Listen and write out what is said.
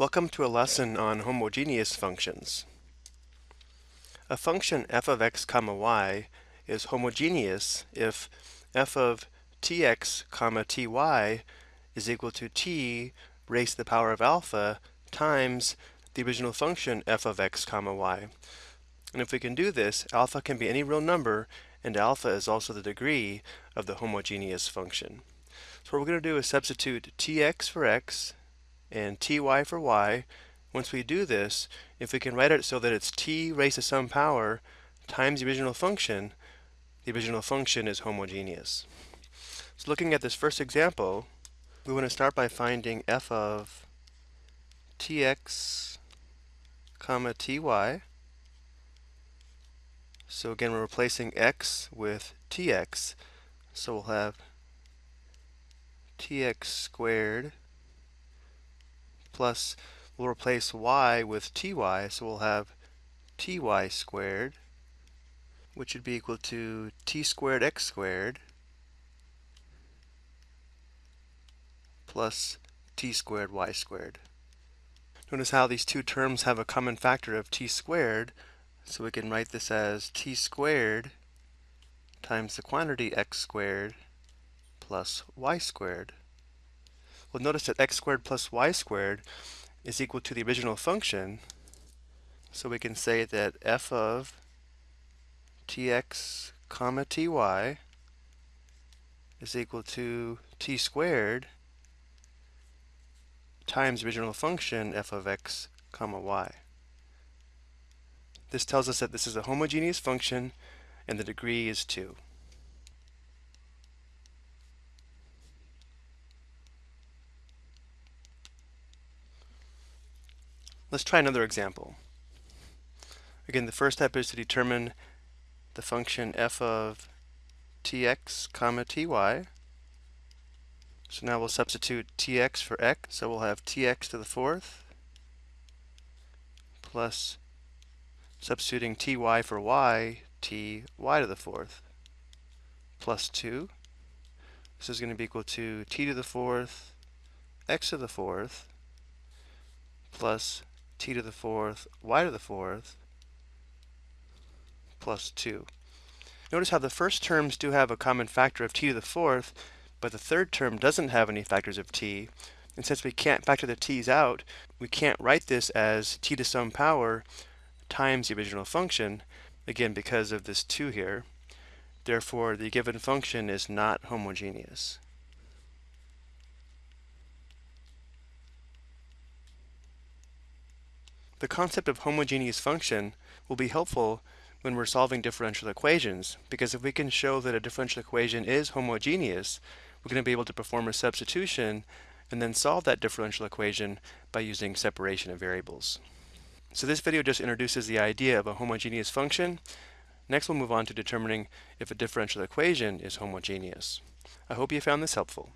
Welcome to a lesson on homogeneous functions. A function f of x comma y is homogeneous if f of tx comma ty is equal to t raised to the power of alpha times the original function f of x comma y. And if we can do this, alpha can be any real number and alpha is also the degree of the homogeneous function. So what we're going to do is substitute tx for x and ty for y. Once we do this, if we can write it so that it's t raised to some power times the original function, the original function is homogeneous. So looking at this first example, we want to start by finding f of tx comma ty. So again, we're replacing x with tx. So we'll have tx squared plus, we'll replace y with ty, so we'll have ty squared, which would be equal to t squared x squared plus t squared y squared. Notice how these two terms have a common factor of t squared, so we can write this as t squared times the quantity x squared plus y squared. Well, notice that x squared plus y squared is equal to the original function. So we can say that f of tx comma ty is equal to t squared times original function f of x comma y. This tells us that this is a homogeneous function and the degree is 2. Let's try another example. Again, the first step is to determine the function f of tx comma ty. So now we'll substitute tx for x, so we'll have tx to the fourth plus substituting ty for y, ty to the fourth plus 2. This is going to be equal to t to the fourth, x to the fourth, plus t to the fourth, y to the fourth, plus 2. Notice how the first terms do have a common factor of t to the fourth, but the third term doesn't have any factors of t. And since we can't factor the t's out, we can't write this as t to some power times the original function, again because of this 2 here. Therefore, the given function is not homogeneous. The concept of homogeneous function will be helpful when we're solving differential equations, because if we can show that a differential equation is homogeneous, we're going to be able to perform a substitution and then solve that differential equation by using separation of variables. So this video just introduces the idea of a homogeneous function. Next we'll move on to determining if a differential equation is homogeneous. I hope you found this helpful.